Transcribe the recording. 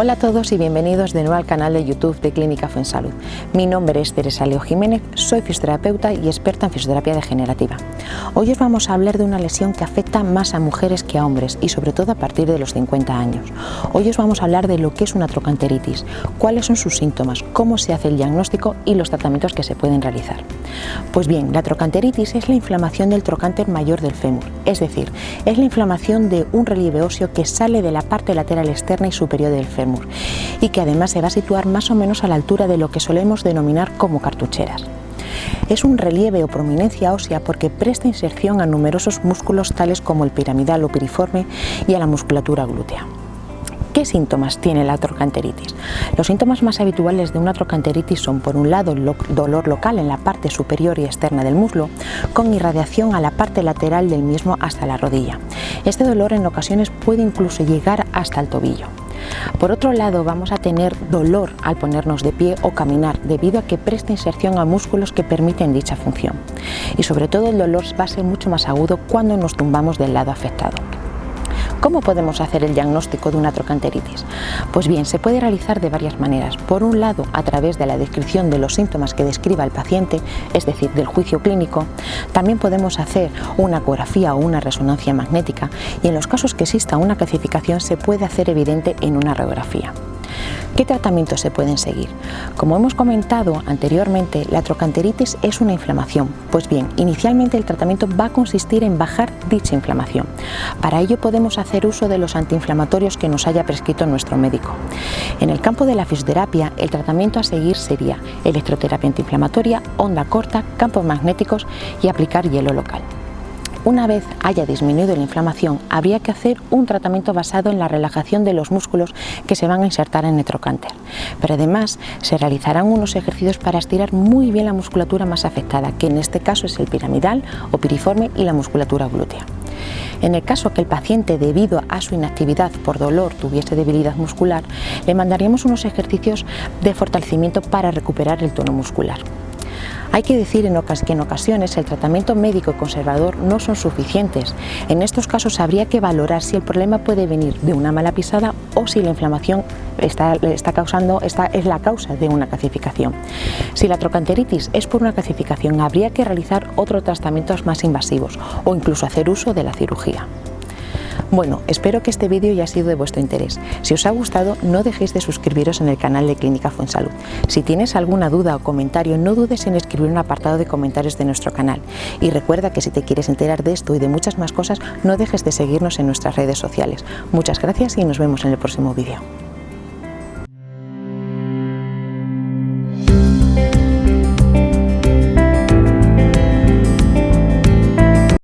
todos y bienvenidos de nuevo al canal de YouTube de Clínica Fuensalud. Mi nombre es Teresa Leo Jiménez, soy fisioterapeuta y experta en fisioterapia degenerativa. Hoy os vamos a hablar de una lesión que afecta más a mujeres que a hombres y sobre todo a partir de los 50 años. Hoy os vamos a hablar de lo que es una trocanteritis, cuáles son sus síntomas, cómo se hace el diagnóstico y los tratamientos que se pueden realizar. Pues bien, la trocanteritis es la inflamación del trocánter mayor del fémur, es decir, es la inflamación de un relieve óseo que sale de la parte lateral externa y superior del fémur y que además se va a situar más o menos a la altura de lo que solemos denominar como cartucheras. Es un relieve o prominencia ósea porque presta inserción a numerosos músculos tales como el piramidal o piriforme y a la musculatura glútea. ¿Qué síntomas tiene la trocanteritis? Los síntomas más habituales de una trocanteritis son, por un lado, el dolor local en la parte superior y externa del muslo, con irradiación a la parte lateral del mismo hasta la rodilla. Este dolor en ocasiones puede incluso llegar hasta el tobillo. Por otro lado, vamos a tener dolor al ponernos de pie o caminar debido a que presta inserción a músculos que permiten dicha función. Y sobre todo el dolor va a ser mucho más agudo cuando nos tumbamos del lado afectado. ¿Cómo podemos hacer el diagnóstico de una trocanteritis? Pues bien, se puede realizar de varias maneras. Por un lado, a través de la descripción de los síntomas que describa el paciente, es decir, del juicio clínico. También podemos hacer una ecografía o una resonancia magnética y en los casos que exista una calcificación se puede hacer evidente en una radiografía. ¿Qué tratamientos se pueden seguir? Como hemos comentado anteriormente, la trocanteritis es una inflamación. Pues bien, inicialmente el tratamiento va a consistir en bajar dicha inflamación. Para ello podemos hacer uso de los antiinflamatorios que nos haya prescrito nuestro médico. En el campo de la fisioterapia, el tratamiento a seguir sería electroterapia antiinflamatoria, onda corta, campos magnéticos y aplicar hielo local. Una vez haya disminuido la inflamación, habría que hacer un tratamiento basado en la relajación de los músculos que se van a insertar en el trocánter. Pero además se realizarán unos ejercicios para estirar muy bien la musculatura más afectada, que en este caso es el piramidal o piriforme y la musculatura glútea. En el caso que el paciente, debido a su inactividad por dolor, tuviese debilidad muscular, le mandaríamos unos ejercicios de fortalecimiento para recuperar el tono muscular. Hay que decir que en ocasiones el tratamiento médico y conservador no son suficientes. En estos casos habría que valorar si el problema puede venir de una mala pisada o si la inflamación está, causando, es la causa de una calcificación. Si la trocanteritis es por una calcificación, habría que realizar otros tratamientos más invasivos o incluso hacer uso de la cirugía. Bueno, espero que este vídeo haya sido de vuestro interés. Si os ha gustado, no dejéis de suscribiros en el canal de Clínica Fuensalud. Si tienes alguna duda o comentario, no dudes en escribir un apartado de comentarios de nuestro canal. Y recuerda que si te quieres enterar de esto y de muchas más cosas, no dejes de seguirnos en nuestras redes sociales. Muchas gracias y nos vemos en el próximo vídeo.